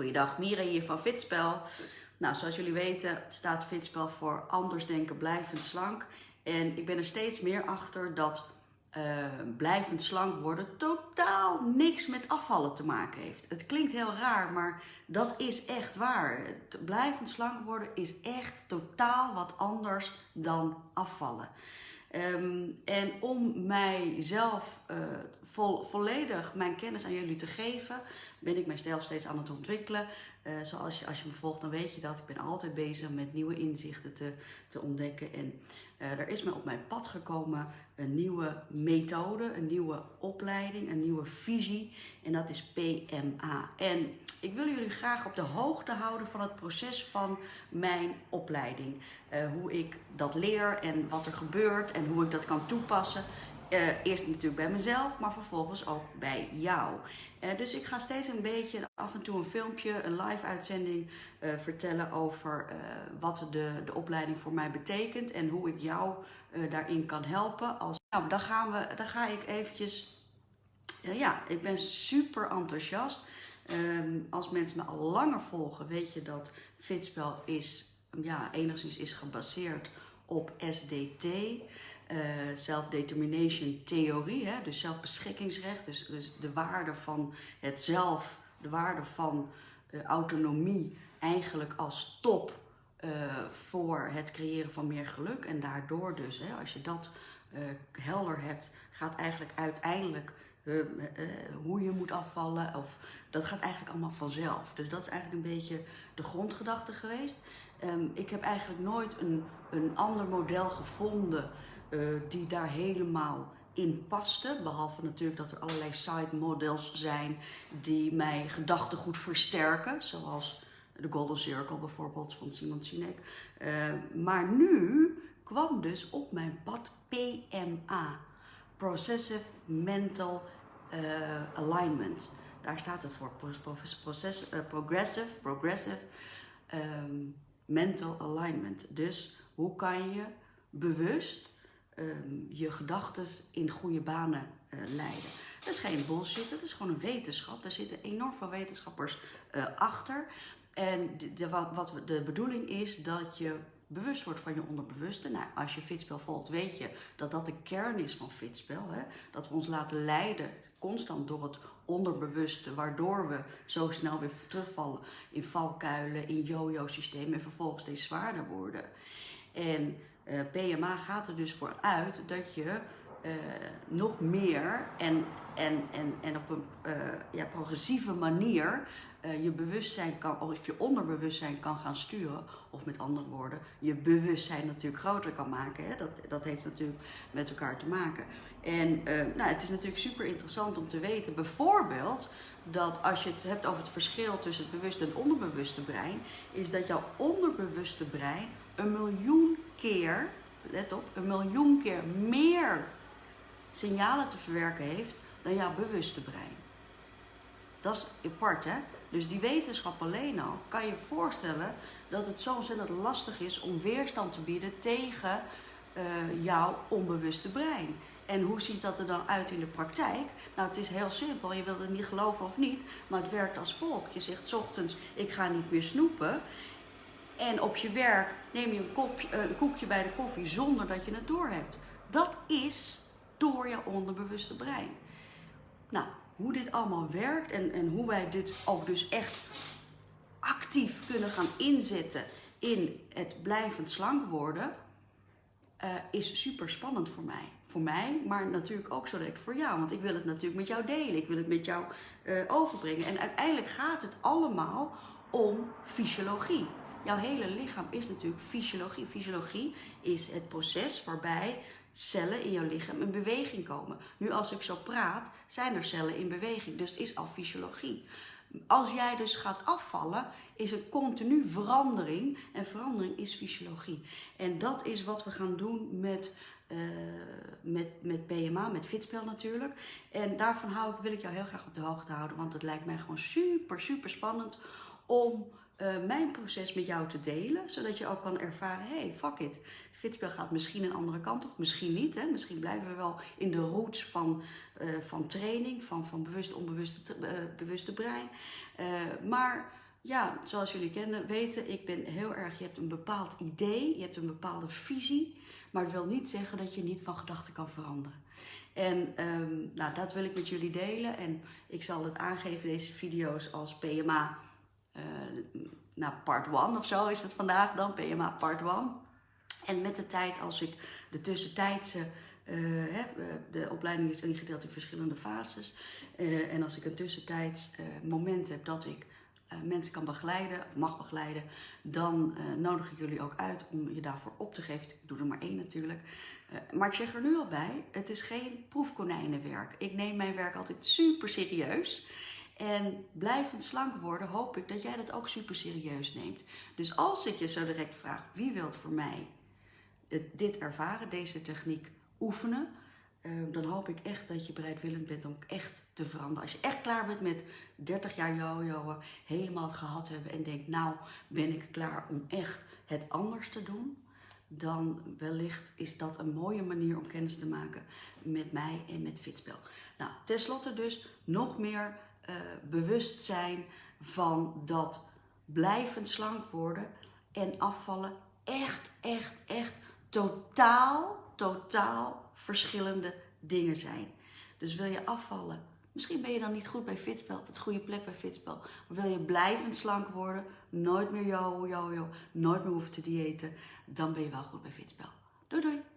Goeiedag, Mira hier van Fitspel. Nou, zoals jullie weten staat Fitspel voor anders denken, blijvend slank. En ik ben er steeds meer achter dat uh, blijvend slank worden totaal niks met afvallen te maken heeft. Het klinkt heel raar, maar dat is echt waar. blijvend slank worden is echt totaal wat anders dan afvallen. Um, en om mijzelf vol, volledig mijn kennis aan jullie te geven, ben ik mijzelf steeds aan het ontwikkelen. Uh, zoals je, als je me volgt, dan weet je dat. Ik ben altijd bezig met nieuwe inzichten te, te ontdekken. En er is me op mijn pad gekomen een nieuwe methode, een nieuwe opleiding, een nieuwe visie. En dat is PMA. En ik wil jullie graag op de hoogte houden van het proces van mijn opleiding. Uh, hoe ik dat leer en wat er gebeurt en hoe ik dat kan toepassen. Uh, eerst natuurlijk bij mezelf, maar vervolgens ook bij jou. Uh, dus ik ga steeds een beetje af en toe een filmpje, een live uitzending uh, vertellen over wat de, de opleiding voor mij betekent en hoe ik jou daarin kan helpen. Als, nou, dan, gaan we, dan ga ik eventjes, ja, ik ben super enthousiast. Um, als mensen me al langer volgen, weet je dat Fitspel is, ja, enigszins is gebaseerd op SDT uh, self-determination theorie, hè, dus zelfbeschikkingsrecht, dus, dus de waarde van het zelf, de waarde van uh, autonomie eigenlijk als top uh, voor het creëren van meer geluk. En daardoor dus, hè, als je dat helder hebt, gaat eigenlijk uiteindelijk hoe je moet afvallen, of dat gaat eigenlijk allemaal vanzelf. Dus dat is eigenlijk een beetje de grondgedachte geweest. Um, ik heb eigenlijk nooit een, een ander model gevonden uh, die daar helemaal in paste. Behalve natuurlijk dat er allerlei side models zijn die mij gedachtegoed versterken. Zoals de Golden Circle bijvoorbeeld van Simon Sinek. Uh, maar nu kwam dus op mijn pad PMA. Processive Mental uh, Alignment. Daar staat het voor. Progressive, progressive um, Mental Alignment. Dus hoe kan je bewust um, je gedachten in goede banen uh, leiden. Dat is geen bullshit, dat is gewoon een wetenschap. Daar zitten enorm veel wetenschappers uh, achter. En de, wat, wat de bedoeling is dat je bewust wordt van je onderbewuste. Nou, als je fitspel volgt, weet je dat dat de kern is van fitspel. Hè? Dat we ons laten leiden constant door het onderbewuste, waardoor we zo snel weer terugvallen in valkuilen, in yo-yo-systemen en vervolgens steeds zwaarder worden. En PMA gaat er dus voor uit dat je uh, nog meer en, en, en, en op een uh, ja, progressieve manier je bewustzijn kan, of je onderbewustzijn kan gaan sturen. Of met andere woorden, je bewustzijn natuurlijk groter kan maken. Hè? Dat, dat heeft natuurlijk met elkaar te maken. En nou, het is natuurlijk super interessant om te weten, bijvoorbeeld, dat als je het hebt over het verschil tussen het bewuste en het onderbewuste brein, is dat jouw onderbewuste brein een miljoen keer, let op, een miljoen keer meer signalen te verwerken heeft dan jouw bewuste brein. Dat is apart, hè? Dus die wetenschap alleen al kan je voorstellen dat het zo ontzettend lastig is om weerstand te bieden tegen uh, jouw onbewuste brein. En hoe ziet dat er dan uit in de praktijk? Nou, het is heel simpel. Je wilt het niet geloven of niet, maar het werkt als volgt. Je zegt ochtends, ik ga niet meer snoepen. En op je werk neem je een, eh, een koekje bij de koffie zonder dat je het doorhebt. Dat is door je onderbewuste brein. Nou, hoe dit allemaal werkt en, en hoe wij dit ook dus echt actief kunnen gaan inzetten in het blijvend slank worden, uh, is super spannend voor mij. Voor mij, maar natuurlijk ook zo direct voor jou. Want ik wil het natuurlijk met jou delen. Ik wil het met jou uh, overbrengen. En uiteindelijk gaat het allemaal om fysiologie. Jouw hele lichaam is natuurlijk fysiologie. Fysiologie is het proces waarbij cellen in jouw lichaam in beweging komen. Nu als ik zo praat, zijn er cellen in beweging. Dus het is al fysiologie. Als jij dus gaat afvallen, is het continu verandering. En verandering is fysiologie. En dat is wat we gaan doen met, uh, met, met PMA, met Fitspel natuurlijk. En daarvan hou ik, wil ik jou heel graag op de hoogte houden. Want het lijkt mij gewoon super, super spannend om uh, mijn proces met jou te delen. Zodat je ook kan ervaren, hey, fuck it. Fitspel gaat misschien een andere kant of misschien niet. Hè? Misschien blijven we wel in de roots van, uh, van training, van, van bewust onbewuste uh, bewuste brein. maar ja, zoals jullie kennen, weten, ik ben heel erg, je hebt een bepaald idee, je hebt een bepaalde visie, maar het wil niet zeggen dat je niet van gedachten kan veranderen. En um, nou, dat wil ik met jullie delen en ik zal het aangeven, deze video's, als PMA, uh, nou, part 1 of zo is het vandaag dan, PMA part 1. En met de tijd, als ik de tussentijdse, uh, de opleiding is ingedeeld in verschillende fases. Uh, en als ik een tussentijds moment heb dat ik mensen kan begeleiden, of mag begeleiden, dan nodig ik jullie ook uit om je daarvoor op te geven. Ik doe er maar één natuurlijk. maar ik zeg er nu al bij, het is geen proefkonijnenwerk. Ik neem mijn werk altijd super serieus. En blijvend slank worden, hoop ik dat jij dat ook super serieus neemt. Dus als ik je zo direct vraag, wie wilt voor mij dit ervaren, deze techniek oefenen, ehm, dan hoop ik echt dat je bereidwillend bent om echt te veranderen. Als je echt klaar bent met 30 jaar jojoen, helemaal gehad hebben en denkt, nou ben ik klaar om echt het anders te doen, dan wellicht is dat een mooie manier om kennis te maken met mij en met Fitspel. Nou, tenslotte dus nog meer uh, bewust zijn van dat blijvend slank worden en afvallen echt, echt, echt totaal, totaal verschillende dingen zijn. Dus wil je afvallen, misschien ben je dan niet goed bij Fitspel, op het goede plek bij Fitspel. Maar wil je blijvend slank worden, nooit meer yo, yo, yo, nooit meer hoeven te diëten, dan ben je wel goed bij Fitspel. Doei doei!